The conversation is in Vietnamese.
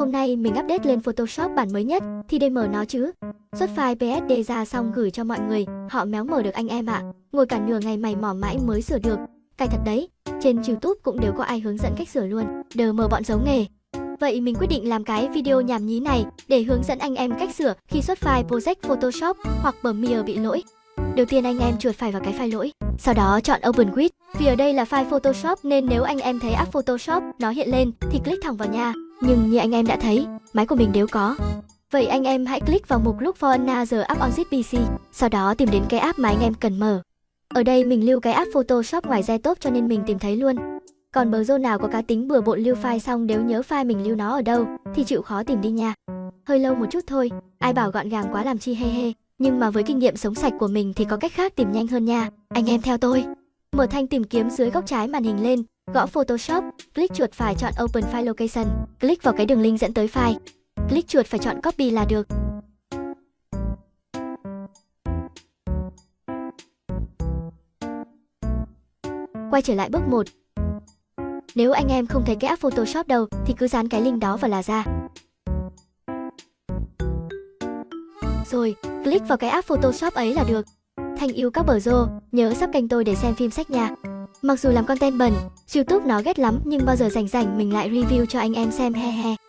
Hôm nay mình update lên Photoshop bản mới nhất thì để mở nó chứ. Xuất file PSD ra xong gửi cho mọi người, họ méo mở được anh em ạ. Ngồi cả nửa ngày mày mò mãi mới sửa được. Cay thật đấy, trên YouTube cũng đều có ai hướng dẫn cách sửa luôn. Đờ mờ bọn giấu nghề. Vậy mình quyết định làm cái video nhảm nhí này để hướng dẫn anh em cách sửa khi xuất file Project Photoshop hoặc Premiere bị lỗi. Đầu tiên anh em chuột phải vào cái file lỗi, sau đó chọn Open with. Vì ở đây là file Photoshop nên nếu anh em thấy app Photoshop nó hiện lên thì click thẳng vào nha. Nhưng như anh em đã thấy, máy của mình đều có. Vậy anh em hãy click vào mục Look for another app on this PC, sau đó tìm đến cái app mà anh em cần mở. Ở đây mình lưu cái app Photoshop ngoài ra tốt cho nên mình tìm thấy luôn. Còn bờ nào có cá tính bừa bộn lưu file xong nếu nhớ file mình lưu nó ở đâu thì chịu khó tìm đi nha. Hơi lâu một chút thôi, ai bảo gọn gàng quá làm chi hê hê. Nhưng mà với kinh nghiệm sống sạch của mình thì có cách khác tìm nhanh hơn nha. Anh em theo tôi. Mở thanh tìm kiếm dưới góc trái màn hình lên, gõ Photoshop, click chuột phải chọn Open File Location, click vào cái đường link dẫn tới file. Click chuột phải chọn Copy là được. Quay trở lại bước 1. Nếu anh em không thấy cái app Photoshop đâu thì cứ dán cái link đó vào là ra. Rồi, click vào cái app Photoshop ấy là được. Thanh yêu các bờ rô, nhớ sub kênh tôi để xem phim sách nha. Mặc dù làm content bẩn, YouTube nó ghét lắm nhưng bao giờ rảnh rảnh mình lại review cho anh em xem he he.